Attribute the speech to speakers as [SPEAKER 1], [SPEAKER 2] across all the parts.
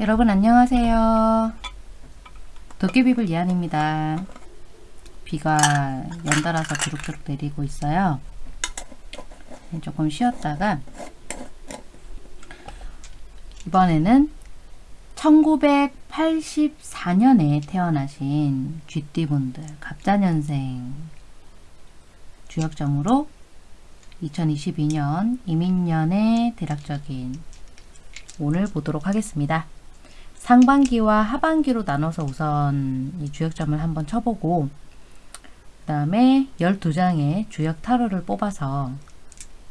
[SPEAKER 1] 여러분 안녕하세요. 도깨비불 이한입니다. 비가 연달아서 주룩주룩 내리고 있어요. 조금 쉬었다가 이번에는 1984년에 태어나신 쥐띠분들 갑자년생 주역점으로 2022년 이민년의 대략적인 오늘 보도록 하겠습니다. 상반기와 하반기로 나눠서 우선 이 주역점을 한번 쳐보고 그 다음에 12장의 주역 타로를 뽑아서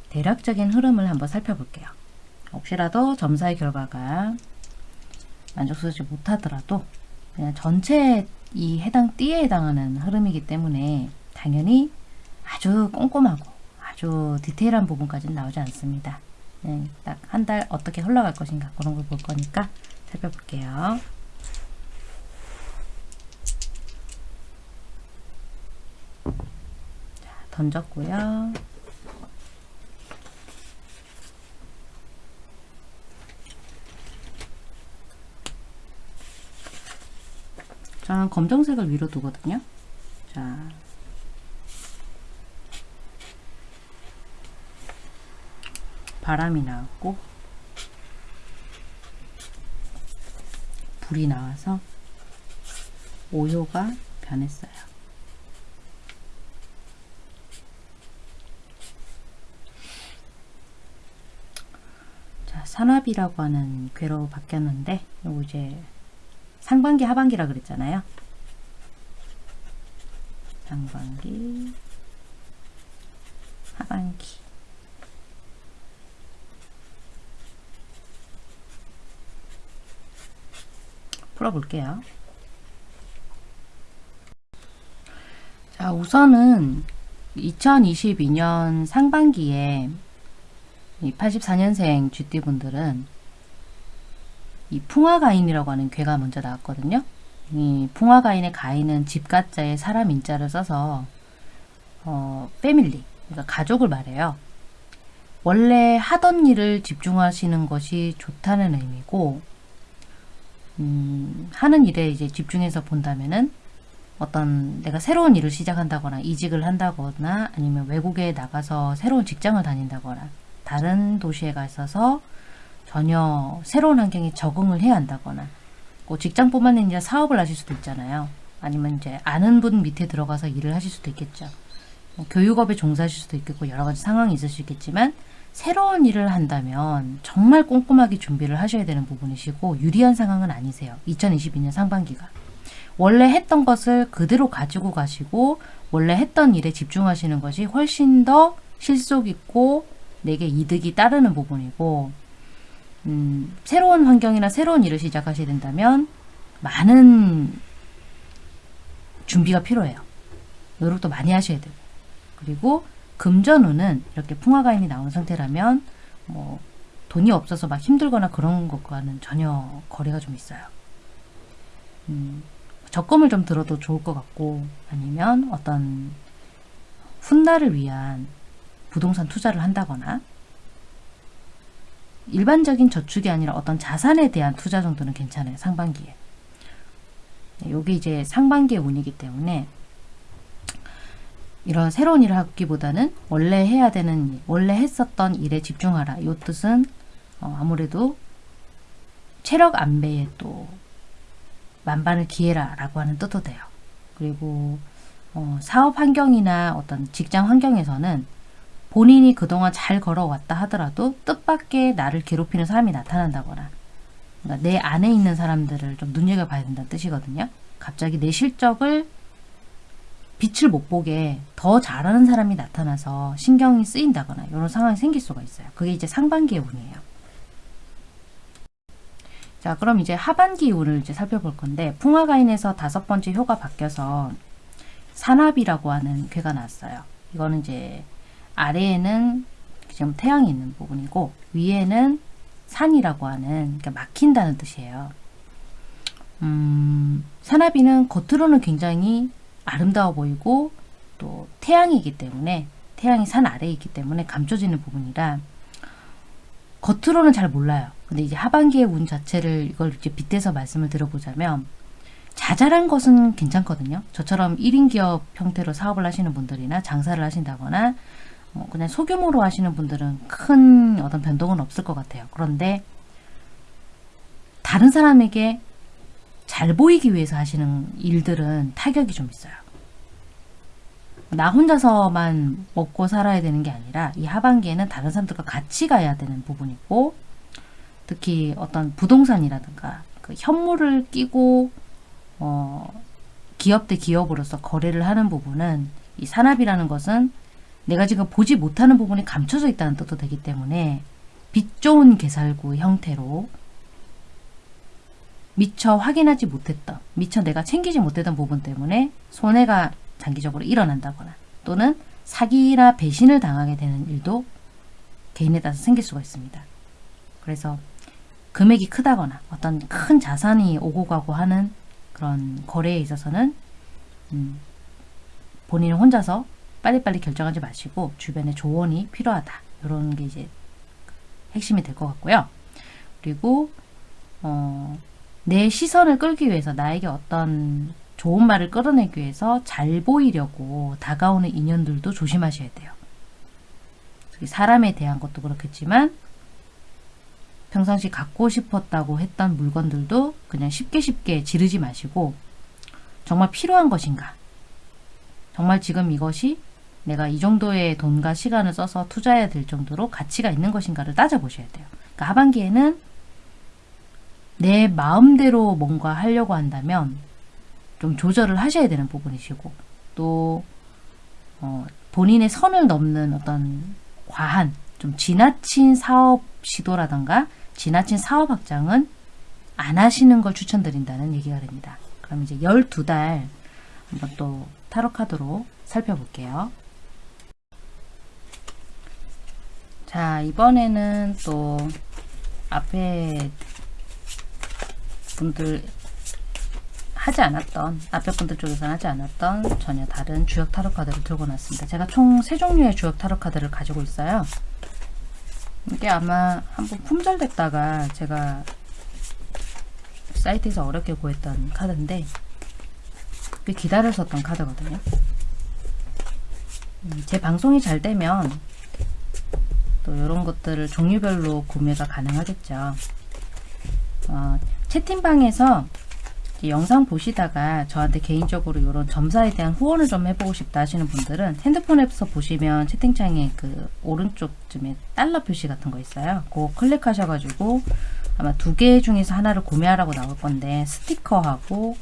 [SPEAKER 1] 대략적인 흐름을 한번 살펴볼게요. 혹시라도 점사의 결과가 만족스럽지 못하더라도 그냥 전체 이 해당 띠에 해당하는 흐름이기 때문에 당연히 아주 꼼꼼하고 아주 디테일한 부분까지는 나오지 않습니다. 네, 딱한 달 어떻게 흘러갈 것인가 그런 걸 볼 거니까 살펴볼게요. 자, 던졌고요. 저는 검정색을 위로 두거든요. 자, 바람이 나왔고 불이 나와서 오효가 변했어요. 자, 산압이라고 하는 괴로 바뀌었는데 요거 이제 상반기 하반기라 그랬잖아요. 상반기 하반기 풀어볼게요. 자, 우선은 2022년 상반기에 이 84년생 쥐띠분들은 이 풍화가인이라고 하는 괴가 먼저 나왔거든요. 이 풍화가인의 가인은 집가자에 사람 인자를 써서 어, 패밀리, 그러니까 가족을 말해요. 원래 하던 일을 집중하시는 것이 좋다는 의미고 음, 하는 일에 이제 집중해서 본다면은 어떤 내가 새로운 일을 시작한다거나 이직을 한다거나 아니면 외국에 나가서 새로운 직장을 다닌다거나 다른 도시에 가서 전혀 새로운 환경에 적응을 해야 한다거나 뭐 직장뿐만 아니라 사업을 하실 수도 있잖아요. 아니면 이제 아는 분 밑에 들어가서 일을 하실 수도 있겠죠. 뭐 교육업에 종사하실 수도 있겠고 여러 가지 상황이 있을 수 있겠지만 새로운 일을 한다면 정말 꼼꼼하게 준비를 하셔야 되는 부분이시고 유리한 상황은 아니세요. 2022년 상반기가. 원래 했던 것을 그대로 가지고 가시고 원래 했던 일에 집중하시는 것이 훨씬 더 실속 있고 내게 이득이 따르는 부분이고 음, 새로운 환경이나 새로운 일을 시작하셔야 된다면 많은 준비가 필요해요. 노력도 많이 하셔야 되고 그리고 금전운은 이렇게 풍화가인이 나온 상태라면 뭐 돈이 없어서 막 힘들거나 그런 것과는 전혀 거리가 좀 있어요. 음, 적금을 좀 들어도 좋을 것 같고 아니면 어떤 훗날을 위한 부동산 투자를 한다거나 일반적인 저축이 아니라 어떤 자산에 대한 투자 정도는 괜찮아요. 상반기에. 여기 이제 상반기의 운이기 때문에 이런 새로운 일을 하기보다는 원래 해야 되는 일, 원래 했었던 일에 집중하라. 이 뜻은 어, 아무래도 체력 안배에 또 만반을 기해라 라고 하는 뜻도 돼요. 그리고 어, 사업 환경이나 어떤 직장 환경에서는 본인이 그동안 잘 걸어왔다 하더라도 뜻밖의 나를 괴롭히는 사람이 나타난다거나 그러니까 내 안에 있는 사람들을 좀 눈여겨봐야 된다는 뜻이거든요. 갑자기 내 실적을 빛을 못 보게 더 잘하는 사람이 나타나서 신경이 쓰인다거나 이런 상황이 생길 수가 있어요. 그게 이제 상반기의 운이에요. 자 그럼 이제 하반기 운을 이제 살펴볼 건데 풍화가인에서 다섯 번째 효가 바뀌어서 산압이라고 하는 괴가 나왔어요. 이거는 이제 아래에는 지금 태양이 있는 부분이고 위에는 산이라고 하는 그러니까 막힌다는 뜻이에요. 음, 산압이는 겉으로는 굉장히 아름다워 보이고 또 태양이기 때문에 태양이 산 아래에 있기 때문에 감춰지는 부분이라 겉으로는 잘 몰라요. 근데 이제 하반기의 운 자체를 이걸 이제 빗대서 말씀을 드려보자면 자잘한 것은 괜찮거든요. 저처럼 1인 기업 형태로 사업을 하시는 분들이나 장사를 하신다거나 어, 그냥 소규모로 하시는 분들은 큰 어떤 변동은 없을 것 같아요. 그런데 다른 사람에게 잘 보이기 위해서 하시는 일들은 타격이 좀 있어요. 나 혼자서만 먹고 살아야 되는 게 아니라 이 하반기에는 다른 사람들과 같이 가야 되는 부분이고 특히 어떤 부동산이라든가 그 현물을 끼고 어, 기업 대 기업으로서 거래를 하는 부분은 이 산업이라는 것은 내가 지금 보지 못하는 부분이 감춰져 있다는 뜻도 되기 때문에 빛 좋은 개살구 형태로 미처 확인하지 못했던, 미처 내가 챙기지 못했던 부분 때문에 손해가 장기적으로 일어난다거나 또는 사기나 배신을 당하게 되는 일도 개인에 따라서 생길 수가 있습니다. 그래서 금액이 크다거나 어떤 큰 자산이 오고 가고 하는 그런 거래에 있어서는 음, 본인은 혼자서 빨리빨리 결정하지 마시고 주변에 조언이 필요하다. 이런 게 이제 핵심이 될 것 같고요. 그리고 어, 내 시선을 끌기 위해서 나에게 어떤 좋은 말을 끌어내기 위해서 잘 보이려고 다가오는 인연들도 조심하셔야 돼요. 사람에 대한 것도 그렇겠지만 평상시 갖고 싶었다고 했던 물건들도 그냥 쉽게 쉽게 지르지 마시고 정말 필요한 것인가 정말 지금 이것이 내가 이 정도의 돈과 시간을 써서 투자해야 될 정도로 가치가 있는 것인가를 따져보셔야 돼요. 그러니까 하반기에는 내 마음대로 뭔가 하려고 한다면 좀 조절을 하셔야 되는 부분이시고 또 어, 본인의 선을 넘는 어떤 과한 좀 지나친 사업 시도라던가 지나친 사업 확장은 안 하시는 걸 추천드린다는 얘기가 됩니다. 그럼 이제 12달 한번 또 타로 카드로 살펴볼게요. 자 이번에는 또 앞에 분들 하지 않았던 앞에 분들 쪽에서는 하지 않았던 전혀 다른 주역 타로 카드를 들고 놨습니다. 제가 총 세 종류의 주역 타로 카드를 가지고 있어요. 이게 아마 한번 품절됐다가 제가 사이트에서 어렵게 구했던 카드인데 꽤 기다렸었던 카드거든요. 음, 제 방송이 잘 되면 또 이런 것들을 종류별로 구매가 가능하겠죠. 어, 채팅방에서 영상 보시다가 저한테 개인적으로 이런 점사에 대한 후원을 좀 해보고 싶다 하시는 분들은 핸드폰에서 보시면 채팅창에 그 오른쪽쯤에 달러 표시 같은 거 있어요. 그거 클릭하셔가지고 아마 두 개 중에서 하나를 구매하라고 나올 건데 스티커하고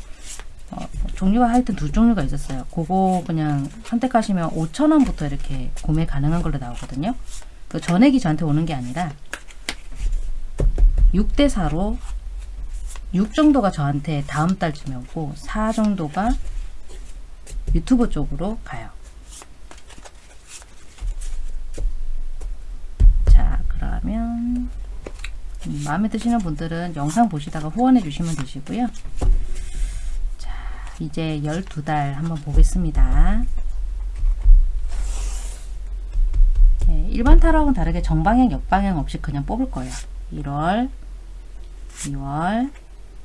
[SPEAKER 1] 어, 종류가 하여튼 두 종류가 있었어요. 그거 그냥 선택하시면 5천원부터 이렇게 구매 가능한 걸로 나오거든요. 그 전액이 저한테 오는 게 아니라 6대4로 6 정도가 저한테 다음 달쯤에 오고 4 정도가 유튜브 쪽으로 가요. 자 그러면 음, 마음에 드시는 분들은 영상 보시다가 후원해 주시면 되시고요. 자 이제 12달 한번 보겠습니다. 네, 일반 타로하고는 다르게 정방향 역방향 없이 그냥 뽑을 거예요. 1월 2월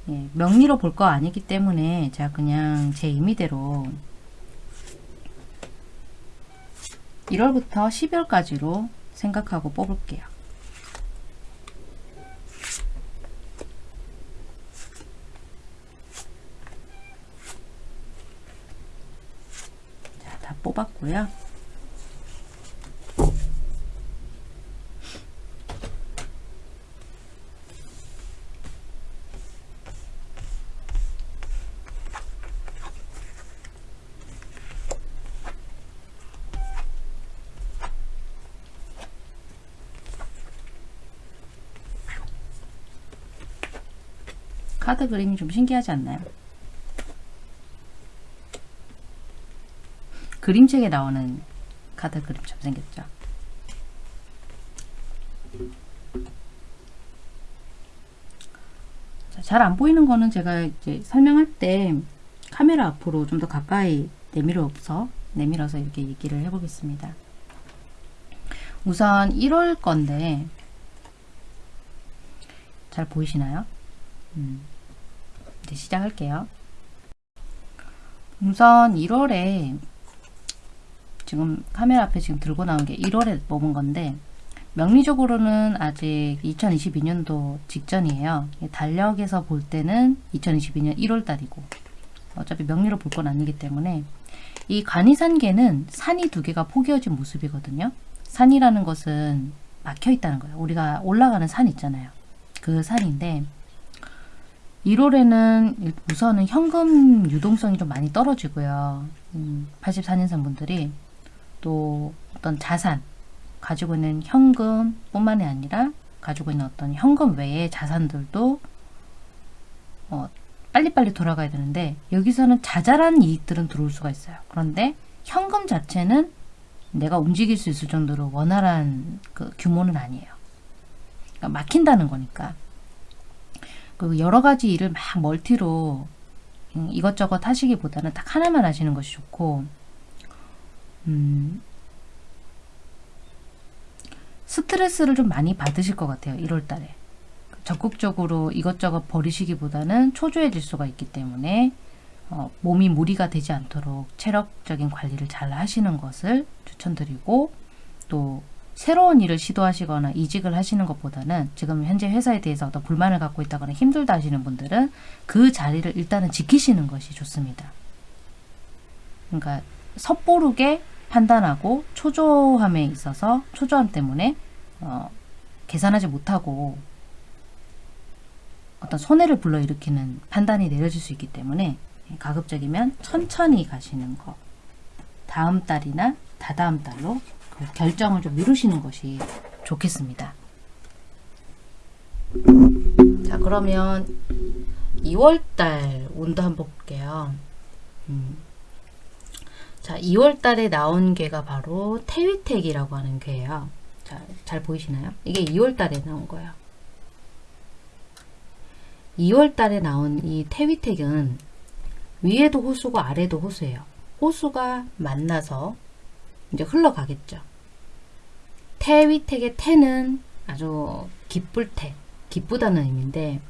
[SPEAKER 1] 예, 명리로 볼 거 아니기 때문에 제가 그냥 제 임의대로 1월부터 12월까지로 생각하고 뽑을게요. 자, 다 뽑았고요. 카드 그림이 좀 신기하지 않나요? 그림책에 나오는 카드 그림처럼 생겼죠. 잘 안 보이는 거는 제가 이제 설명할 때 카메라 앞으로 좀 더 가까이 내밀어서 내밀어서 이렇게 얘기를 해보겠습니다. 우선 1월 건데 잘 보이시나요? 음, 이제 시작할게요. 우선 1월에 지금 카메라 앞에 지금 들고 나온 게 1월에 뽑은 건데 명리적으로는 아직 2022년도 직전이에요. 달력에서 볼 때는 2022년 1월 달이고 어차피 명리로 볼 건 아니기 때문에 이 간이산계는 산이 두 개가 포개어진 모습이거든요. 산이라는 것은 막혀 있다는 거예요. 우리가 올라가는 산 있잖아요. 그 산인데 1월에는 우선은 현금 유동성이 좀 많이 떨어지고요. 음, 84년생 분들이 또 어떤 자산, 가지고 있는 현금 뿐만이 아니라 가지고 있는 어떤 현금 외의 자산들도 어, 빨리빨리 돌아가야 되는데 여기서는 자잘한 이익들은 들어올 수가 있어요. 그런데 현금 자체는 내가 움직일 수 있을 정도로 원활한 그 규모는 아니에요. 그러니까 막힌다는 거니까. 그리고 여러 가지 일을 막 멀티로 음, 이것저것 하시기보다는 딱 하나만 하시는 것이 좋고 음, 스트레스를 좀 많이 받으실 것 같아요. 1월 달에. 적극적으로 이것저것 버리시기보다는 초조해질 수가 있기 때문에 어, 몸이 무리가 되지 않도록 체력적인 관리를 잘 하시는 것을 추천드리고 또 새로운 일을 시도하시거나 이직을 하시는 것보다는 지금 현재 회사에 대해서 어떤 불만을 갖고 있다거나 힘들다 하시는 분들은 그 자리를 일단은 지키시는 것이 좋습니다. 그러니까 섣보르게 판단하고 초조함에 있어서 초조함 때문에 어, 계산하지 못하고 어떤 손해를 불러일으키는 판단이 내려질 수 있기 때문에 가급적이면 천천히 가시는 거 다음 달이나 다다음 달로 그 결정을 좀 미루시는 것이 좋겠습니다. 자 그러면 2월달 온도 한번 볼게요. 음. 자 2월달에 나온 괴가 바로 태위택이라고 하는 괴예요. 자, 잘 보이시나요? 이게 2월달에 나온 거예요. 2월 달에 나온 이 태위택은 위에도 호수고 아래도 호수예요. 호수가 만나서 이제 흘러가겠죠. 태위택의 태는 아주 기쁠 태, 기쁘다는 의미인데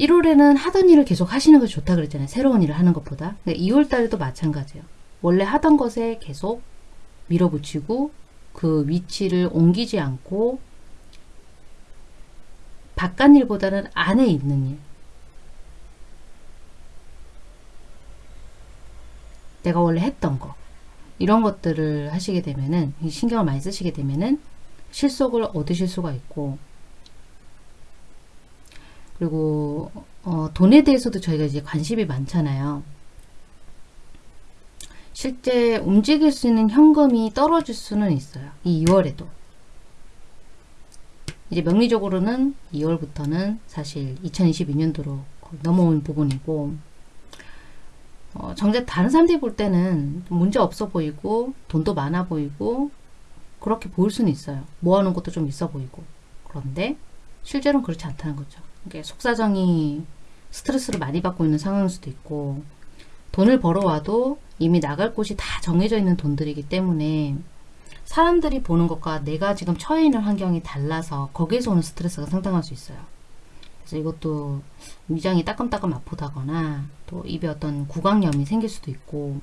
[SPEAKER 1] 1월에는 하던 일을 계속 하시는 것이 좋다 그랬잖아요. 새로운 일을 하는 것보다. 2월 달에도 마찬가지예요. 원래 하던 것에 계속 밀어붙이고 그 위치를 옮기지 않고 바깥 일보다는 안에 있는 일. 내가 원래 했던 거. 이런 것들을 하시게 되면은, 신경을 많이 쓰시게 되면은, 실속을 얻으실 수가 있고, 그리고, 어, 돈에 대해서도 저희가 이제 관심이 많잖아요. 실제 움직일 수 있는 현금이 떨어질 수는 있어요. 이 2월에도. 이제 명리적으로는 2월부터는 사실 2022년도로 넘어온 부분이고 어, 정작 다른 사람들이 볼 때는 문제 없어 보이고 돈도 많아 보이고 그렇게 보일 수는 있어요. 모아놓은 것도 좀 있어 보이고 그런데 실제로는 그렇지 않다는 거죠. 이게 속사정이 스트레스를 많이 받고 있는 상황일 수도 있고 돈을 벌어와도 이미 나갈 곳이 다 정해져 있는 돈들이기 때문에 사람들이 보는 것과 내가 지금 처해 있는 환경이 달라서 거기에서 오는 스트레스가 상당할 수 있어요. 이것도 위장이 따끔따끔 아프다거나 또 입에 어떤 구강염이 생길 수도 있고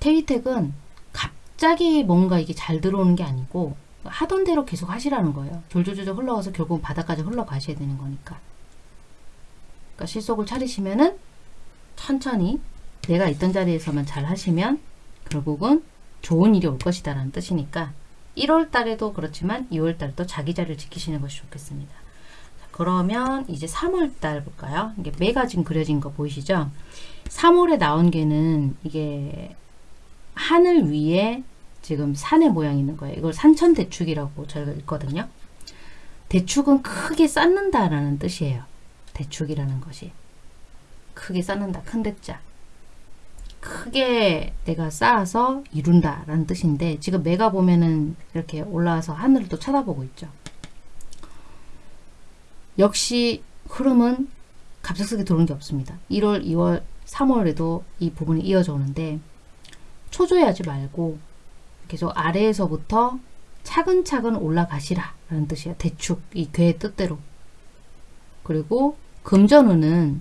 [SPEAKER 1] 테이텍은 갑자기 뭔가 이게 잘 들어오는 게 아니고 하던 대로 계속 하시라는 거예요. 졸졸졸 흘러가서 결국 바닥까지 흘러가셔야 되는 거니까. 그러니까 실속을 차리시면은 천천히 내가 있던 자리에서만 잘 하시면 결국은 좋은 일이 올 것이다 라는 뜻이니까 1월 달에도 그렇지만 2월 달도 자기 자리를 지키시는 것이 좋겠습니다. 자, 그러면 이제 3월 달 볼까요? 이게 매가 지금 그려진 거 보이시죠? 3월에 나온 게는 이게 하늘 위에 지금 산의 모양이 있는 거예요. 이걸 산천대축이라고 저희가 읽거든요. 대축은 크게 쌓는다라는 뜻이에요. 대축이라는 것이. 크게 쌓는다. 큰 대자. 크게 내가 쌓아서 이룬다 라는 뜻인데 지금 매가 보면은 이렇게 올라와서 하늘을 또 쳐다보고 있죠. 역시 흐름은 갑작스럽게 들어오는 게 없습니다. 1월, 2월, 3월에도 이 부분이 이어져 오는데 초조해하지 말고 계속 아래에서부터 차근차근 올라가시라 라는 뜻이에요. 대축, 이 괴의 뜻대로. 그리고 금전운은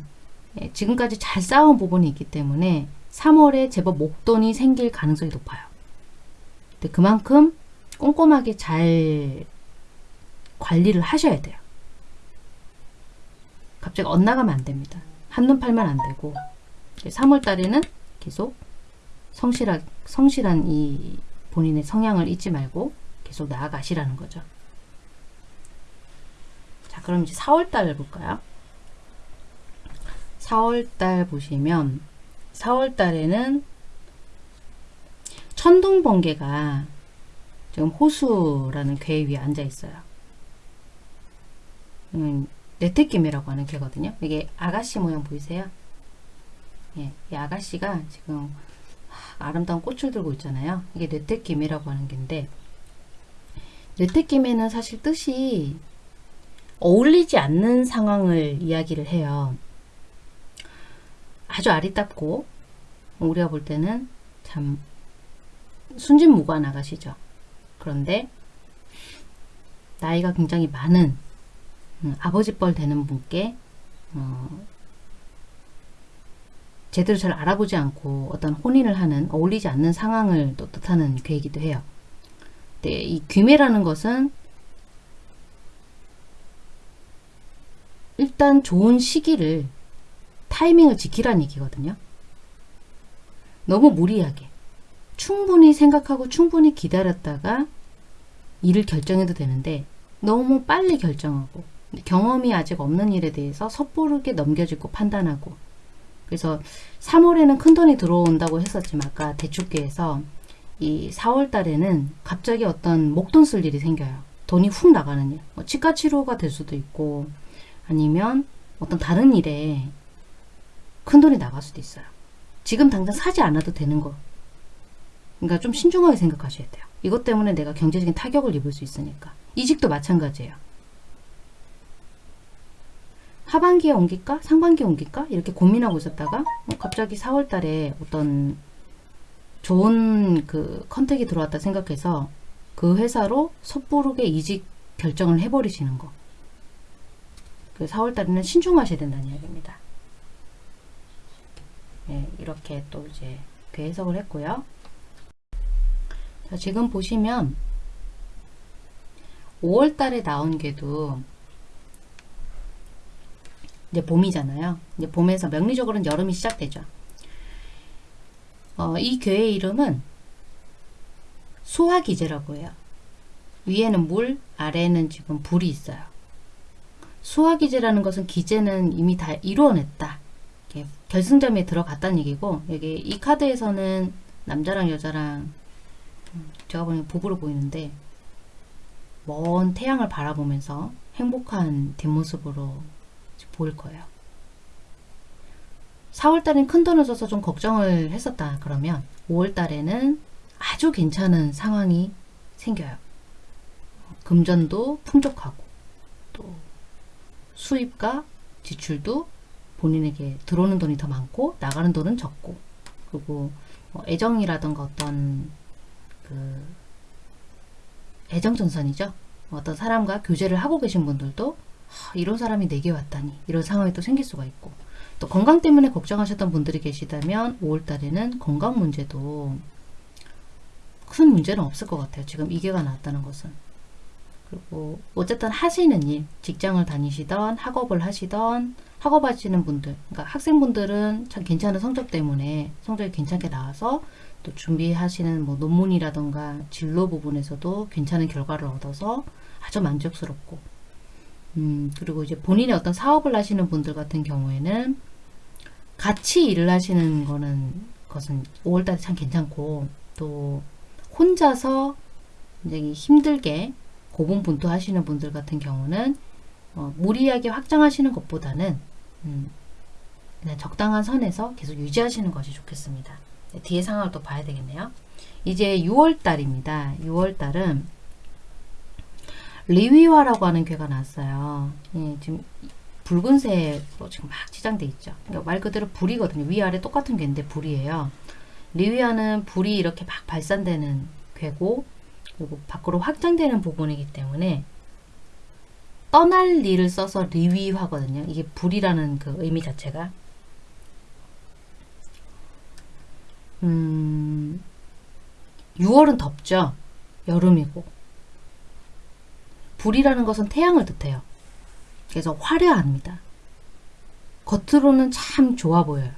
[SPEAKER 1] 예, 지금까지 잘 쌓아온 부분이 있기 때문에 3월에 제법 목돈이 생길 가능성이 높아요. 근데 그만큼 꼼꼼하게 잘 관리를 하셔야 돼요. 갑자기 엇나가면 안 됩니다. 한눈 팔면 안 되고 3월 달에는 계속 성실한, 성실한 이 본인의 성향을 잊지 말고 계속 나아가시라는 거죠. 자, 그럼 이제 4월 달 볼까요? 4월 달 보시면 4월 달에는 천둥 번개가 지금 호수라는 궤 위에 앉아 있어요. 음, 네테김이라고 하는 개거든요. 이게 아가씨 모양 보이세요? 예, 이 아가씨가 지금 아름다운 꽃을 들고 있잖아요. 이게 네테김이라고 하는 개인데 네테김에는 사실 뜻이 어울리지 않는 상황을 이야기를 해요. 아주 아리답고 우리가 볼 때는 참 순진무구한 아가씨죠. 그런데 나이가 굉장히 많은 음, 아버지뻘 되는 분께 어, 제대로 잘 알아보지 않고 어떤 혼인을 하는 어울리지 않는 상황을 또 뜻하는 괴이기도 해요. 근데 이 귀매라는 것은 일단 좋은 시기를 타이밍을 지키라는 얘기거든요. 너무 무리하게 충분히 생각하고 충분히 기다렸다가 일을 결정해도 되는데 너무 빨리 결정하고 경험이 아직 없는 일에 대해서 섣부르게 넘겨주고 판단하고 그래서 3월에는 큰돈이 들어온다고 했었지만 아까 대축계에서 이 4월 달에는 갑자기 어떤 목돈 쓸 일이 생겨요. 돈이 훅 나가는 일. 뭐 치과 치료가 될 수도 있고 아니면 어떤 다른 일에 큰돈이 나갈 수도 있어요. 지금 당장 사지 않아도 되는 거. 그러니까 좀 신중하게 생각하셔야 돼요. 이것 때문에 내가 경제적인 타격을 입을 수 있으니까. 이직도 마찬가지예요. 하반기에 옮길까? 상반기에 옮길까? 이렇게 고민하고 있었다가 어, 갑자기 4월 달에 어떤 좋은 그 컨택이 들어왔다 생각해서 그 회사로 섣부르게 이직 결정을 해버리시는 거. 그 4월 달에는 신중하셔야 된다는 이야기입니다. 네, 이렇게 또 이제 그 해석을 했고요. 자, 지금 보시면 5월 달에 나온 게도 이제 봄이잖아요. 이제 봄에서 명리적으로는 여름이 시작되죠. 어, 이 괴의 이름은 수화기제라고 해요. 위에는 물, 아래는 지금 불이 있어요. 수화기제라는 것은 기제는 이미 다 이루어냈다. 결승점에 들어갔다는 얘기고 여기 이 카드에서는 남자랑 여자랑 음, 제가 보기엔 부부로 보이는데 먼 태양을 바라보면서 행복한 뒷모습으로 보일 거예요. 4월달엔 큰 돈을 써서 좀 걱정을 했었다 그러면 5월달에는 아주 괜찮은 상황이 생겨요. 금전도 풍족하고 또 수입과 지출도 본인에게 들어오는 돈이 더 많고 나가는 돈은 적고 그리고 뭐 애정이라던가 어떤 그 애정전선이죠. 어떤 사람과 교제를 하고 계신 분들도 이런 사람이 내게 왔다니 이런 상황이 또 생길 수가 있고 또 건강 때문에 걱정하셨던 분들이 계시다면 5월달에는 건강 문제도 큰 문제는 없을 것 같아요. 지금 이개가 나왔다는 것은. 그리고 어쨌든 하시는 일, 직장을 다니시던 학업을 하시던 학업하시는 분들, 그러니까 학생분들은 참 괜찮은 성적 때문에 성적이 괜찮게 나와서 또 준비하시는 뭐 논문이라던가 진로 부분에서도 괜찮은 결과를 얻어서 아주 만족스럽고 음, 그리고 이제 본인의 어떤 사업을 하시는 분들 같은 경우에는 같이 일을 하시는 거는 것은 5월달에 참 괜찮고 또 혼자서 굉장히 힘들게 고분분투 하시는 분들 같은 경우는 어, 무리하게 확장하시는 것보다는 음, 그냥 적당한 선에서 계속 유지하시는 것이 좋겠습니다. 네, 뒤에 상황을 또 봐야 되겠네요. 이제 6월달입니다. 6월달은 리위화라고 하는 괴가 나왔어요. 예, 지금 붉은색으로 지금 막 치장돼 있죠. 그러니까 말 그대로 불이거든요. 위아래 똑같은 괴인데 불이에요. 리위화는 불이 이렇게 막 발산되는 괴고 그리고 밖으로 확장되는 부분이기 때문에 떠날 리를 써서 리위화거든요. 이게 불이라는 그 의미 자체가 음, 6월은 덥죠. 여름이고 불이라는 것은 태양을 뜻해요. 그래서 화려합니다. 겉으로는 참 좋아 보여요.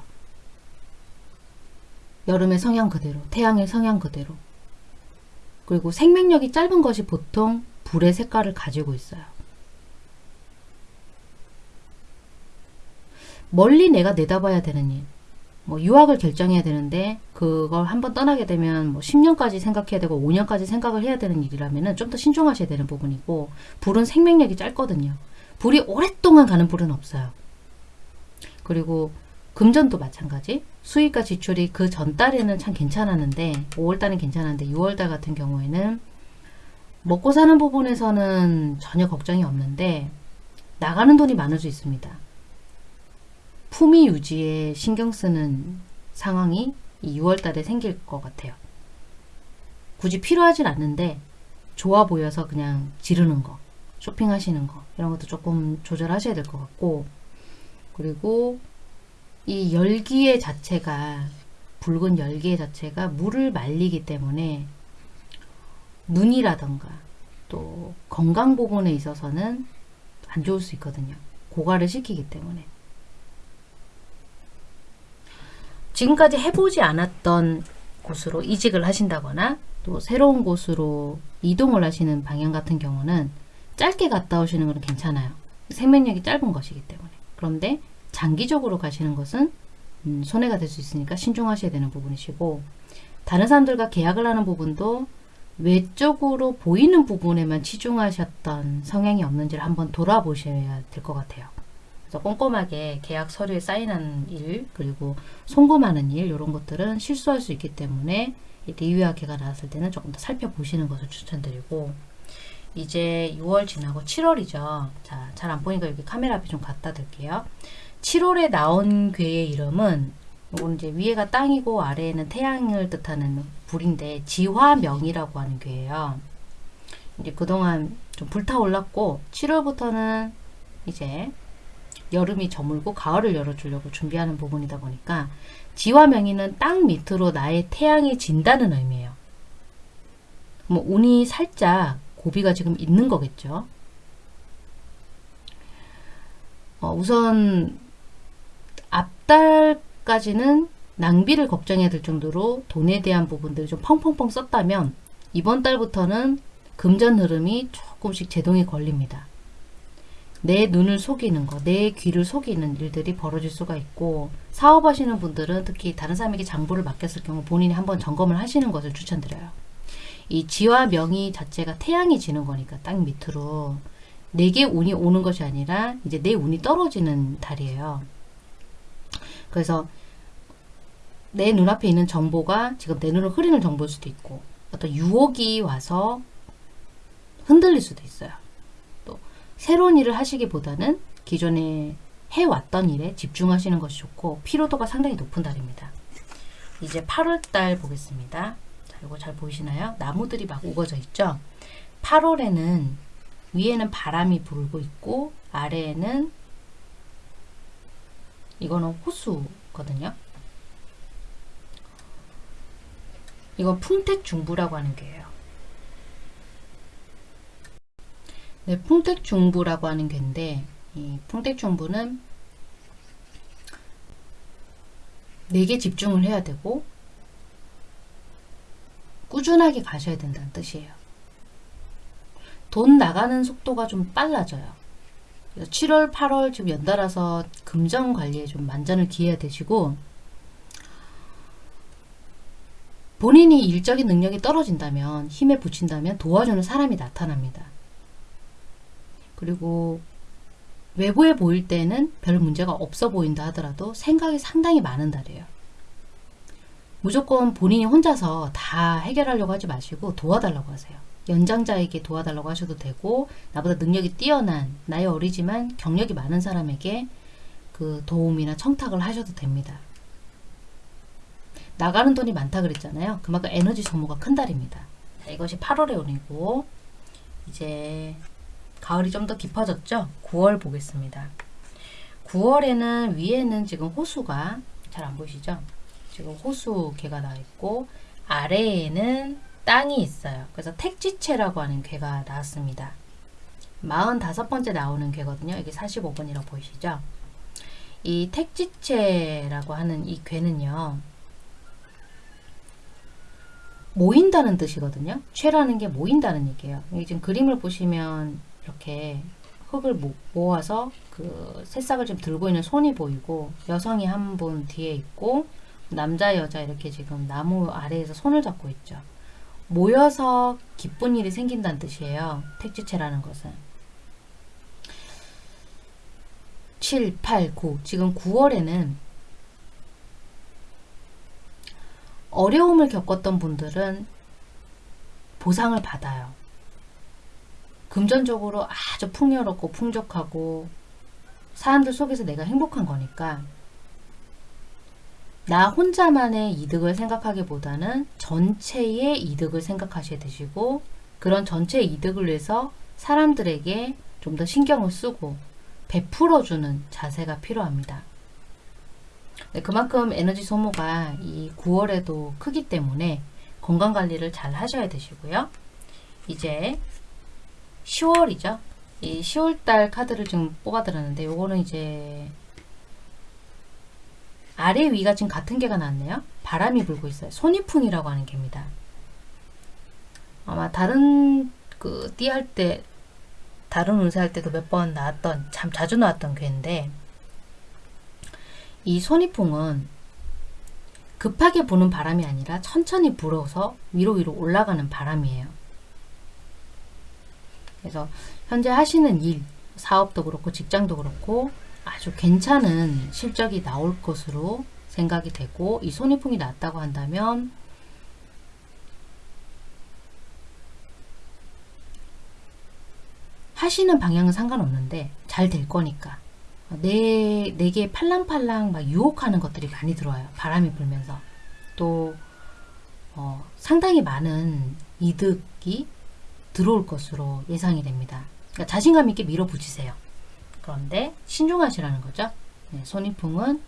[SPEAKER 1] 여름의 성향 그대로, 태양의 성향 그대로. 그리고 생명력이 짧은 것이 보통 불의 색깔을 가지고 있어요. 멀리 내가 내다봐야 되는 일. 뭐 유학을 결정해야 되는데 그걸 한번 떠나게 되면 뭐 10년까지 생각해야 되고 5년까지 생각을 해야 되는 일이라면 좀 더 신중하셔야 되는 부분이고 불은 생명력이 짧거든요. 불이 오랫동안 가는 불은 없어요. 그리고 금전도 마찬가지. 수익과 지출이 그 전달에는 참 괜찮았는데 5월달은 괜찮았는데 6월달 같은 경우에는 먹고 사는 부분에서는 전혀 걱정이 없는데 나가는 돈이 많을 수 있습니다. 품위 유지에 신경 쓰는 상황이 이 6월달에 생길 것 같아요. 굳이 필요하진 않는데 좋아 보여서 그냥 지르는 거, 쇼핑하시는 거 이런 것도 조금 조절하셔야 될 것 같고 그리고 이 열기의 자체가 붉은 열기의 자체가 물을 말리기 때문에 눈이라던가 또 건강 부분에 있어서는 안 좋을 수 있거든요. 고갈을 시키기 때문에. 지금까지 해보지 않았던 곳으로 이직을 하신다거나 또 새로운 곳으로 이동을 하시는 방향 같은 경우는 짧게 갔다 오시는 건 괜찮아요. 생명력이 짧은 것이기 때문에. 그런데 장기적으로 가시는 것은 음, 손해가 될 수 있으니까 신중하셔야 되는 부분이시고 다른 사람들과 계약을 하는 부분도 외적으로 보이는 부분에만 치중하셨던 성향이 없는지를 한번 돌아보셔야 될 것 같아요. 꼼꼼하게 계약 서류에 사인하는 일 그리고 송금하는 일 이런 것들은 실수할 수 있기 때문에 리뷰학회가 나왔을 때는 조금 더 살펴보시는 것을 추천드리고 이제 6월 지나고 7월이죠. 자, 잘 안 보니까 여기 카메라 앞에 좀 갖다 드릴게요. 7월에 나온 괴의 이름은 이건 이제 위에가 땅이고 아래에는 태양을 뜻하는 불인데 지화명이라고 하는 괴예요. 이제 그동안 좀 불타올랐고 7월부터는 이제 여름이 저물고 가을을 열어주려고 준비하는 부분이다 보니까 지화명의는 땅 밑으로 나의 태양이 진다는 의미예요. 뭐 운이 살짝 고비가 지금 있는 거겠죠. 어, 우선 앞달까지는 낭비를 걱정해야 될 정도로 돈에 대한 부분들을 좀 펑펑펑 썼다면 이번 달부터는 금전 흐름이 조금씩 제동이 걸립니다. 내 눈을 속이는 거, 내 귀를 속이는 일들이 벌어질 수가 있고 사업하시는 분들은 특히 다른 사람에게 장부를 맡겼을 경우 본인이 한번 점검을 하시는 것을 추천드려요. 이 지와 명의 자체가 태양이 지는 거니까 땅 밑으로 내게 운이 오는 것이 아니라 이제 내 운이 떨어지는 달이에요. 그래서 내 눈앞에 있는 정보가 지금 내 눈을 흐리는 정보일 수도 있고 어떤 유혹이 와서 흔들릴 수도 있어요. 또 새로운 일을 하시기보다는 기존에 해왔던 일에 집중하시는 것이 좋고 피로도가 상당히 높은 달입니다. 이제 8월달 보겠습니다. 자, 이거 잘 보이시나요? 나무들이 막 우거져 있죠? 8월에는 위에는 바람이 불고 있고 아래에는 이거는 호수거든요. 이건 풍택중부라고 하는 게예요. 네, 풍택중부라고 하는 게인데 이 풍택중부는 내게 집중을 해야 되고 꾸준하게 가셔야 된다는 뜻이에요. 돈 나가는 속도가 좀 빨라져요. 7월, 8월 지금 연달아서 금전 관리에 좀 만전을 기해야 되시고 본인이 일적인 능력이 떨어진다면 힘에 붙인다면 도와주는 사람이 나타납니다. 그리고 외부에 보일 때는 별 문제가 없어 보인다 하더라도 생각이 상당히 많은 달이에요. 무조건 본인이 혼자서 다 해결하려고 하지 마시고 도와달라고 하세요. 연장자에게 도와달라고 하셔도 되고 나보다 능력이 뛰어난 나이 어리지만 경력이 많은 사람에게 그 도움이나 청탁을 하셔도 됩니다. 나가는 돈이 많다 그랬잖아요. 그만큼 에너지 소모가 큰 달입니다. 자, 이것이 8월의 운이고 이제 가을이 좀 더 깊어졌죠? 9월 보겠습니다. 9월에는 위에는 지금 호수가 잘 안 보이시죠? 지금 호수 개가 나와 있고 아래에는 땅이 있어요. 그래서 택지체라고 하는 괴가 나왔습니다. 45번째 나오는 괴거든요. 이게 45번이라고 보이시죠? 이 택지체라고 하는 이 괴는요. 모인다는 뜻이거든요. 최라는 게 모인다는 얘기예요. 지금 그림을 보시면 이렇게 흙을 모아서 그 새싹을 지금 들고 있는 손이 보이고 여성이 한 분 뒤에 있고 남자 여자 이렇게 지금 나무 아래에서 손을 잡고 있죠. 모여서 기쁜 일이 생긴다는 뜻이에요. 택지체라는 것은. 7, 8, 9 지금 9월에는 어려움을 겪었던 분들은 보상을 받아요. 금전적으로 아주 풍요롭고 풍족하고 사람들 속에서 내가 행복한 거니까 나 혼자만의 이득을 생각하기보다는 전체의 이득을 생각하셔야 되시고 그런 전체 이득을 위해서 사람들에게 좀 더 신경을 쓰고 베풀어주는 자세가 필요합니다. 네, 그만큼 에너지 소모가 이 9월에도 크기 때문에 건강관리를 잘 하셔야 되시고요. 이제 10월이죠. 이 10월달 카드를 좀 뽑아드렸는데 요거는 이제 아래 위가 지금 같은 개가 나왔네요. 바람이 불고 있어요. 손이풍이라고 하는 개입니다. 아마 다른 그 띠 할 때 다른 운세 할 때도 몇 번 나왔던 참 자주 나왔던 괴인데 이 손이풍은 급하게 부는 바람이 아니라 천천히 불어서 위로 위로 올라가는 바람이에요. 그래서 현재 하시는 일, 사업도 그렇고 직장도 그렇고 아주 괜찮은 실적이 나올 것으로 생각이 되고 이 손해풍이 났다고 한다면 하시는 방향은 상관없는데 잘 될 거니까 내, 내게 팔랑팔랑 막 유혹하는 것들이 많이 들어와요. 바람이 불면서. 또 어, 상당히 많은 이득이 들어올 것으로 예상이 됩니다. 그러니까 자신감 있게 밀어붙이세요. 그런데 신중하시라는 거죠. 네, 손익풍은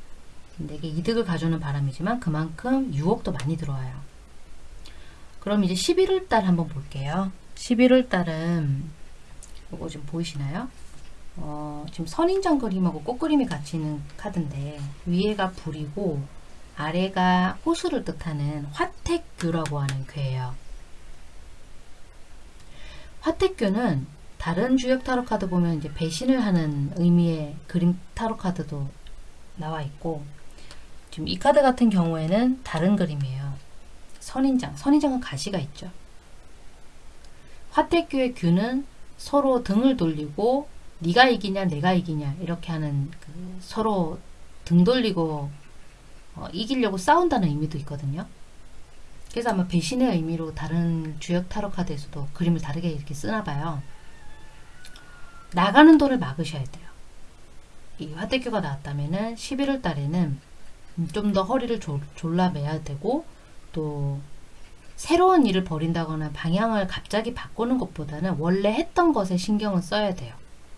[SPEAKER 1] 내게 이득을 가져오는 바람이지만 그만큼 유혹도 많이 들어와요. 그럼 이제 11월 달 한번 볼게요. 11월 달은 이거 좀 보이시나요? 어, 지금 선인장 그림하고 꽃 그림이 같이 있는 카드인데 위에가 불이고 아래가 호수를 뜻하는 화택교라고 하는 괴예요. 화택교는 다른 주역 타로 카드 보면 이제 배신을 하는 의미의 그림 타로 카드도 나와 있고 지금 이 카드 같은 경우에는 다른 그림이에요. 선인장, 선인장은 가시가 있죠. 화택교의 규는 서로 등을 돌리고 네가 이기냐 내가 이기냐 이렇게 하는 그 서로 등 돌리고 어, 이기려고 싸운다는 의미도 있거든요. 그래서 아마 배신의 의미로 다른 주역 타로 카드에서도 그림을 다르게 이렇게 쓰나 봐요. 나가는 돈을 막으셔야 돼요. 이 화대교가 나왔다면 11월 달에는 좀 더 허리를 졸, 졸라매야 되고 또 새로운 일을 벌인다거나 방향을 갑자기 바꾸는 것보다는 원래 했던 것에 신경을 써야 돼요.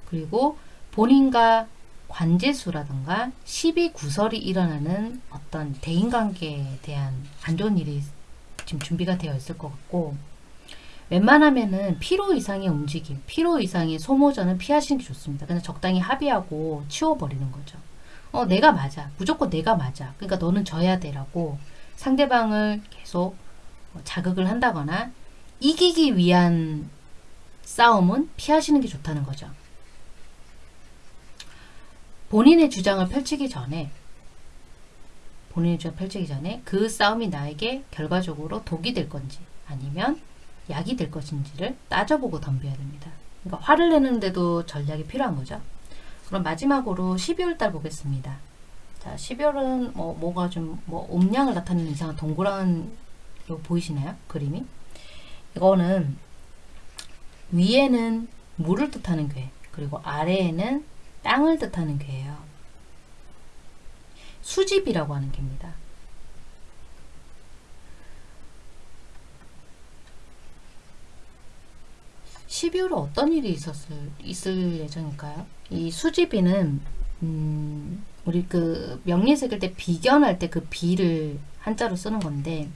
[SPEAKER 1] 그리고 본인과 관제수라든가 시비 구설이 일어나는 어떤 대인관계에 대한 안 좋은 일이 지금 준비가 되어 있을 것 같고 웬만하면은 피로 이상의 움직임, 피로 이상의 소모전은 피하시는 게 좋습니다. 그냥 적당히 합의하고 치워버리는 거죠. 어, 내가 맞아. 무조건 내가 맞아. 그러니까 너는 져야 되라고 상대방을 계속 자극을 한다거나 이기기 위한 싸움은 피하시는 게 좋다는 거죠. 본인의 주장을 펼치기 전에 본인의 주장을 펼치기 전에 그 싸움이 나에게 결과적으로 독이 될 건지 아니면 약이 될 것인지를 따져보고 덤벼야 됩니다. 그러니까 화를 내는데도 전략이 필요한 거죠. 그럼 마지막으로 12월 달 보겠습니다. 자, 12월은 뭐, 뭐가 좀, 뭐, 음량을 나타내는 이상한 동그란, 거 보이시나요? 그림이? 이거는, 위에는 물을 뜻하는 괴, 그리고 아래에는 땅을 뜻하는 괴예요. 수집이라고 하는 괴입니다. 12월에 어떤 일이 있었을, 있을 예정일까요? 이 수지비는, 음, 우리 그 명리 새길 때 비견할 때 그 비를 한자로 쓰는 건데,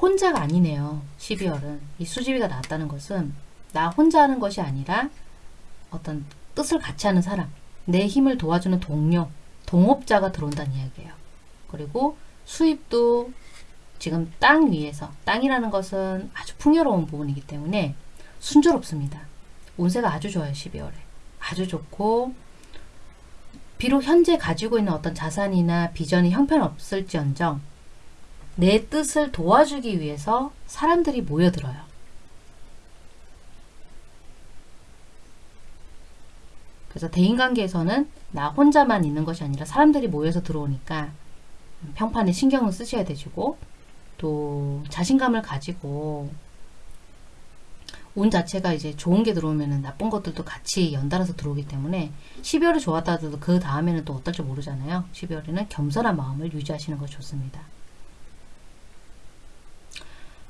[SPEAKER 1] 혼자가 아니네요. 12월은. 이 수지비가 나왔다는 것은 나 혼자 하는 것이 아니라 어떤 뜻을 같이 하는 사람, 내 힘을 도와주는 동료, 동업자가 들어온다는 이야기예요. 그리고 수입도 지금 땅 위에서, 땅이라는 것은 아주 풍요로운 부분이기 때문에 순조롭습니다. 운세가 아주 좋아요, 12월에. 아주 좋고, 비록 현재 가지고 있는 어떤 자산이나 비전이 형편없을지언정, 내 뜻을 도와주기 위해서 사람들이 모여들어요. 그래서 대인관계에서는 나 혼자만 있는 것이 아니라 사람들이 모여서 들어오니까 평판에 신경을 쓰셔야 되시고 또 자신감을 가지고 운 자체가 이제 좋은 게 들어오면 나쁜 것들도 같이 연달아서 들어오기 때문에 12월이 좋았다 하더라도 그 다음에는 또 어떨지 모르잖아요. 12월에는 겸손한 마음을 유지하시는 것이 좋습니다.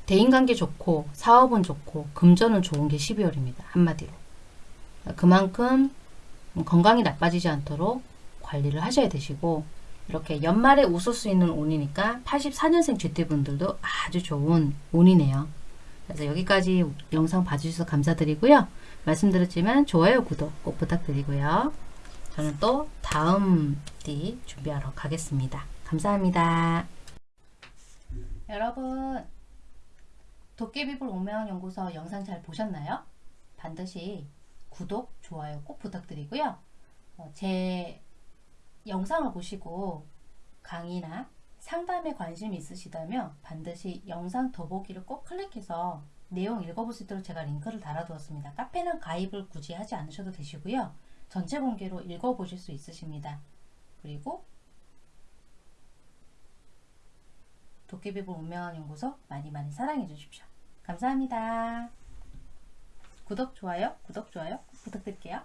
[SPEAKER 1] 대인관계 좋고 사업은 좋고 금전은 좋은 게 12월입니다. 한마디로. 그만큼 건강이 나빠지지 않도록 관리를 하셔야 되시고 이렇게 연말에 웃을 수 있는 운이니까 84년생 GT분들도 아주 좋은 운이네요. 그래서 여기까지 영상 봐주셔서 감사드리고요. 말씀드렸지만 좋아요, 구독 꼭 부탁드리고요. 저는 또 다음 띠 준비하러 가겠습니다. 감사합니다. 여러분 도깨비불 오명연구소 영상 잘 보셨나요? 반드시 구독, 좋아요 꼭 부탁드리고요. 어, 제 영상을 보시고 강의나 상담에 관심이 있으시다면 반드시 영상 더보기를 꼭 클릭해서 내용 읽어볼 수 있도록 제가 링크를 달아두었습니다. 카페는 가입을 굳이 하지 않으셔도 되시고요. 전체 공개로 읽어보실 수 있으십니다. 그리고 도깨비불 운명한 연구소 많이 많이 사랑해 주십시오. 감사합니다. 구독, 좋아요, 구독, 좋아요 부탁드릴게요.